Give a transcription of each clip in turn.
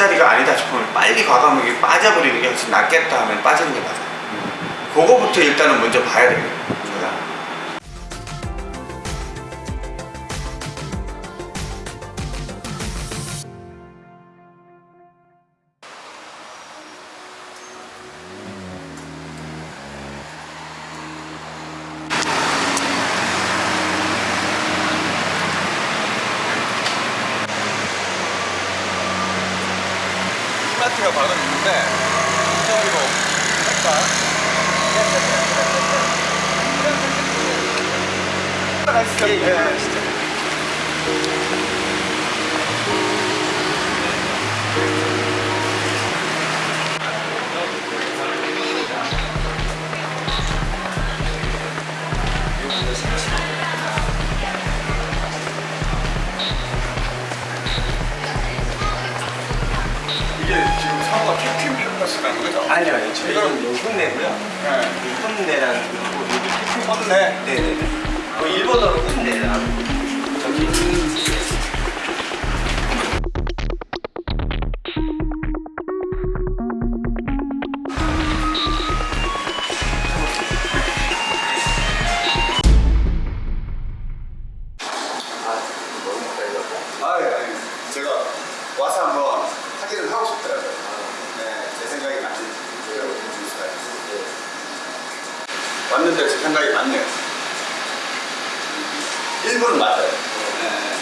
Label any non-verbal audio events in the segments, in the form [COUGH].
자리가 아니다 싶으면 빨리 과감하게 빠져버리는 게 훨씬 낫겠다 하면 빠지는 게 맞아요. 그거부터 일단은 먼저 봐야. 제 예, 예. 이게 지금 사고가 캡틴 펜더스라는 거죠? 아니요. 저희는 요 훈내고요. 네. 이 훈내라는 그리고 여기 태풍 컸네. 네 네 네. 그 일본어로 훈내라고 저기 아, 예, 예. 제가 와서 한번 확인을 하고 싶더라고요. 네, 제 생각이 맞는지 제가 주시까요 왔는데 제 생각이 맞네요. 1번은 맞아요. 네.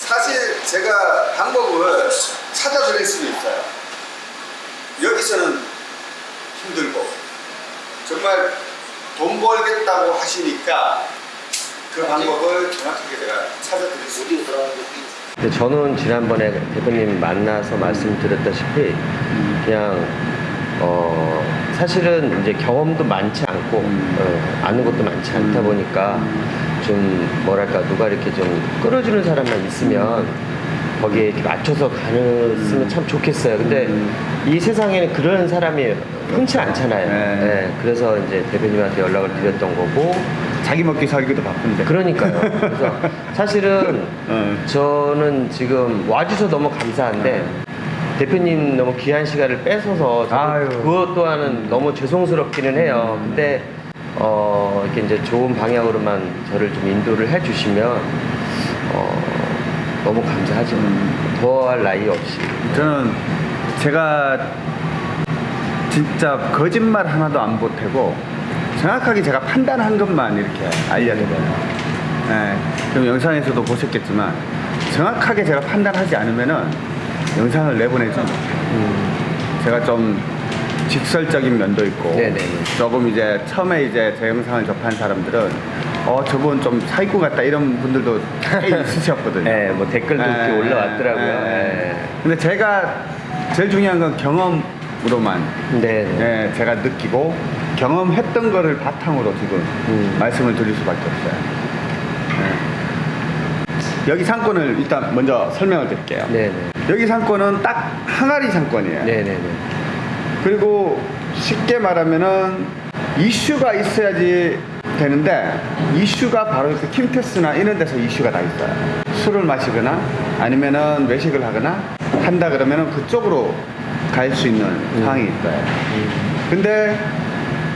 사실 제가 방법을 찾아드릴 수는 있어요. 여기서는 힘들고 정말 돈 벌겠다고 하시니까 그 방법을 정확하게 제가 찾아드릴 수 있어요. 근데 저는 지난번에 대표님 만나서 말씀드렸다시피 그냥 어 사실은 이제 경험도 많지 않고 어, 아는 것도 많지 않다 보니까 좀 뭐랄까 누가 이렇게 좀 끌어주는 사람만 있으면 거기에 이렇게 맞춰서 가는 참 좋겠어요. 근데 이 세상에는 그런 사람이 흔치 않잖아요. 네. 네, 그래서 이제 대표님한테 연락을 드렸던 거고 자기 먹기 살기도 바쁜데. 그러니까요. 그래서 [LAUGHS] 사실은 어. 저는 지금 와주셔서 너무 감사한데 대표님 너무 귀한 시간을 뺏어서. 그것 또한은 너무 죄송스럽기는 해요. 근데 어 이렇게 이제 좋은 방향으로만 저를 좀 인도를 해주시면 어 너무 감사하죠. 더할 나위 없이. 저는 제가 진짜 거짓말 하나도 안 보태고 정확하게 제가 판단한 것만 이렇게 알려드려요. 네, 그럼 영상에서도 보셨겠지만 정확하게 제가 판단하지 않으면은 영상을 내보내죠. 제가 좀 직설적인 면도 있고 네네네. 조금 이제 처음에 이제 제 영상을 접한 사람들은 어 저분 좀 사기꾼 같다 이런 분들도 꽤 [LAUGHS] 있으셨거든요. 네, 뭐 댓글도 이렇게 예, 올라왔더라고요. 예. 예. 근데 제가 제일 중요한 건 경험으로만 네. 네. 예, 제가 느끼고 경험했던 거를 바탕으로 지금 음. 말씀을 드릴 수밖에 없어요. 예. 여기 상권을 일단 먼저 설명을 드릴게요. 네네. 여기 상권은 딱 항아리 상권이에요. 네네네. 그리고 쉽게 말하면은 이슈가 있어야지 되는데 이슈가 바로 그 킴테스나 이런 데서 이슈가 다 있어요. 술을 마시거나 아니면은 외식을 하거나 한다 그러면은 그쪽으로 갈 수 있는 상황이 있어요. 근데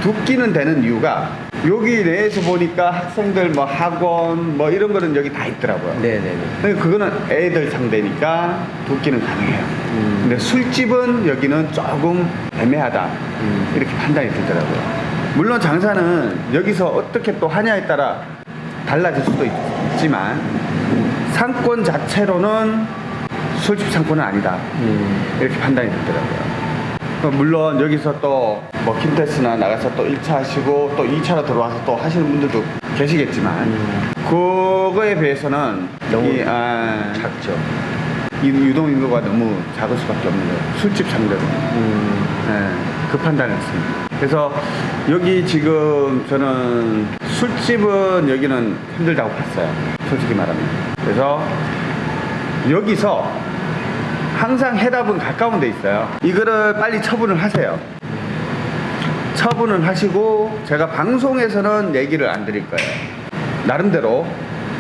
붓기는 되는 이유가 여기 내에서 보니까 학생들 뭐 학원 뭐 이런 거는 여기 다 있더라고요. 네네네. 근데 그거는 애들 상대니까 붓기는 가능해요. 근데 술집은 여기는 조금 애매하다. 이렇게 판단이 들더라고요. 물론 장사는 여기서 어떻게 또 하냐에 따라 달라질 수도 있, 있지만 상권 자체로는 술집 상권은 아니다. 이렇게 판단이 들더라고요. 어, 물론 여기서 또 뭐 킨테스나 나가서 또 1차 하시고 또 2차로 들어와서 또 하시는 분들도 계시겠지만 그거에 비해서는 너무 이, 아, 작죠. 이 유동 인구가 너무 작을 수밖에 없는 거예요. 술집 상대로. 음. 네, 그 판단을 했습니다. 그래서 여기 지금 저는 술집은 여기는 힘들다고 봤어요. 솔직히 말하면. 그래서 여기서 항상 해답은 가까운 데 있어요. 이거를 빨리 처분을 하세요. 처분을 하시고 제가 방송에서는 얘기를 안 드릴 거예요. 나름대로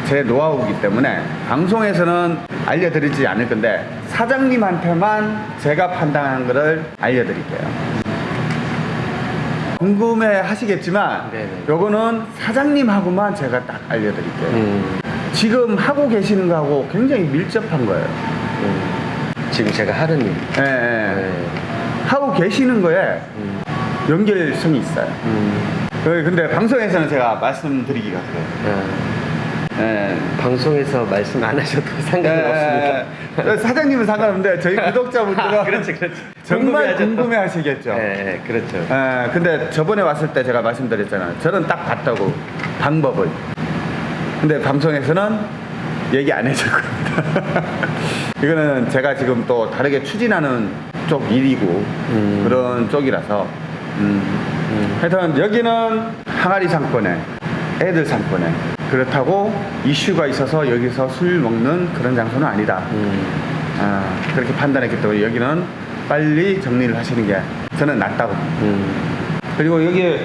제 노하우이기 때문에 방송에서는 알려드리지 않을 건데 사장님한테만 제가 판단한 거를 알려드릴게요. 궁금해 하시겠지만 네네. 요거는 사장님하고만 제가 딱 알려드릴게요. 음, 지금 하고 계시는 거하고 굉장히 밀접한 거예요. 음. 지금 제가 하는 일. 예, 예. 네. 하고 계시는 거에 음, 연결성이 있어요. 음, 어, 근데 방송에서는 제가 말씀드리기가 그래요. 아, 예. 방송에서 말씀 안 하셔도 [LAUGHS] 상관없습니다. 예, 예. 사장님은 상관없는데 저희 구독자분들은 아, [LAUGHS] 그렇지, 그렇지. 정말. 궁금해 하시겠죠. 예, 예, 그렇죠. 예, 근데 저번에 왔을 때 제가 말씀드렸잖아요. 저는 딱 봤다고 방법을. 근데 방송에서는 얘기 안 해줄 겁니다. [LAUGHS] 이거는 제가 지금 또 다르게 추진하는 쪽 일이고 음. 그런 쪽이라서 음. 음, 하여튼 여기는 항아리 상권에 애들 상권에 그렇다고 이슈가 있어서 여기서 술 먹는 그런 장소는 아니다. 음, 아, 그렇게 판단했기 때문에 여기는 빨리 정리를 하시는 게 저는 낫다고. 음. 그리고 여기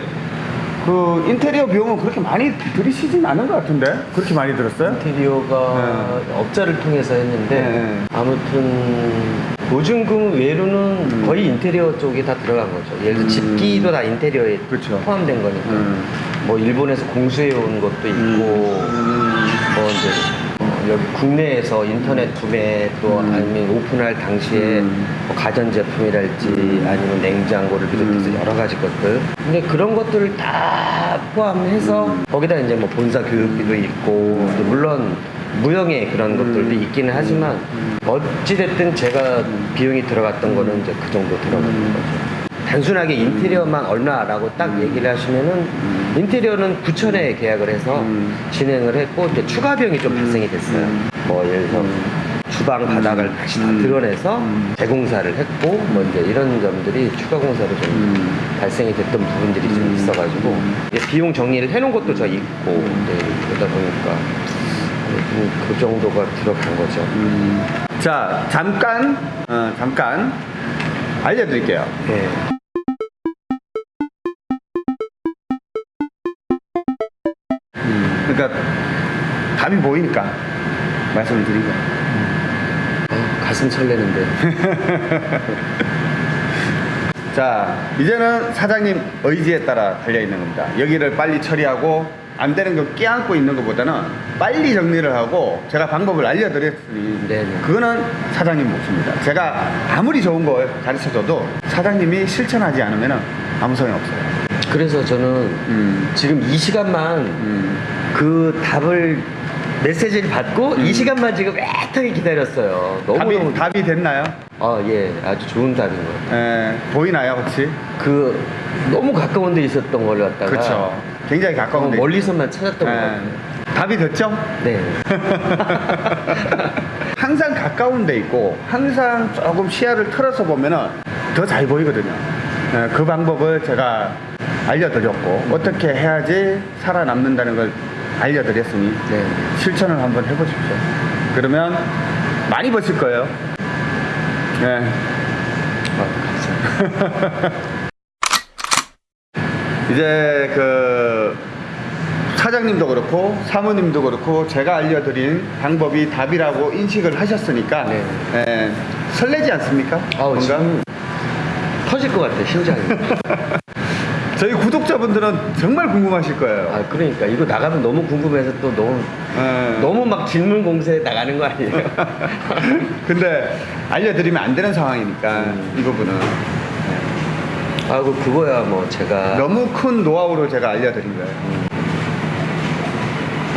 그 인테리어 비용은 그렇게 많이 들이시진 않은 것 같은데 그렇게 많이 들었어요? 인테리어가 업자를 통해서 했는데 네. 아무튼 보증금 외로는 음. 거의 인테리어 쪽이 다 들어간 거죠. 예를 들어 음. 집기도 다 인테리어에 그렇죠. 포함된 거니까. 음. 뭐 일본에서 공수해 온 것도 있고 음. 뭐 이제 어, 여기 국내에서 인터넷 구매 또 음. 아니면 오픈할 당시에 음. 뭐 가전제품이랄지 아니면 냉장고를 비롯해서 음. 여러 가지 것들 근데 그런 것들을 다 포함해서 음. 거기다 이제 뭐 본사 교육비도 있고 또 물론 무형의 그런 것들도 음. 있기는 하지만 어찌됐든 제가 비용이 들어갔던 거는 이제 그 정도 들어가는 음. 거죠. 단순하게 인테리어만 얼마라고 딱 얘기를 하시면은 인테리어는 9천에 계약을 해서 음. 진행을 했고 이제 추가 비용이 좀 발생이 됐어요. 음. 뭐 예를 들어서 주방 바닥을 다시 다 음. 드러내서 음. 재공사를 했고 뭐 이제 이런 점들이 추가 공사로 좀 음. 발생이 됐던 부분들이 좀 음. 있어가지고 이제 비용 정리를 해놓은 것도 저 있고 이제 그러다 보니까 음, 그 정도가 들어간 거죠. 음. 자 잠깐 어, 잠깐 알려드릴게요. 예. 그러니까 답이 보이니까 말씀을 드린 거예요. 어, 가슴 설레는데. [LAUGHS] 자, 이제는 사장님 의지에 따라 달려있는 겁니다. 여기를 빨리 처리하고 안 되는 거 끼안고 있는 것보다는 빨리 정리를 하고 제가 방법을 알려드렸으니 네네. 그거는 사장님 몫입니다. 제가 아무리 좋은 걸 가르쳐줘도 사장님이 실천하지 않으면 아무 소용 없어요. 그래서 저는 음, 지금 이 시간만 음, 그 답을 메시지를 받고 이 시간만 지금 애타게 기다렸어요. 너무 답이, 너무 답이 됐나요? 아, 예, 아주 좋은 답인 것 같아요. 에, 보이나요, 혹시? 그 너무 가까운 데 있었던 걸 갖다가 그렇죠. 굉장히 어, 가까운 데. 멀리서만 찾았던 것 에, 같아요. 답이 됐죠? 네. [LAUGHS] 항상 가까운 데 있고 항상 조금 시야를 틀어서 보면은 더 잘 보이거든요. 예, 그 방법을 제가 알려드렸고 어떻게 해야지 살아남는다는 걸 알려드렸으니 네. 실천을 한번 해보십시오. 그러면 많이 버실 거예요. 감사합니다. [LAUGHS] 이제 그 사장님도 그렇고 사모님도 그렇고 제가 알려드린 방법이 답이라고 인식을 하셨으니까 네. 예, 설레지 않습니까? 아우, 뭔가? 터질 것 같아, 심장이. [LAUGHS] 저희 구독자분들은 정말 궁금하실 거예요. 아, 그러니까 이거 나가면 너무 궁금해서 또 너무 예. 너무 막 질문 공세에 나가는 거 아니에요? [LAUGHS] 근데 알려드리면 안 되는 상황이니까 음. 이 부분은 아, 그 그거야 뭐 제가 너무 큰 노하우로 제가 알려드린 거예요.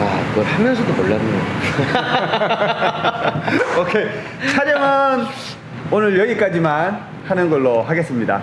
아, 그걸 하면서도 몰랐네요. [LAUGHS] 오케이 촬영은 오늘 여기까지만 하는 걸로 하겠습니다.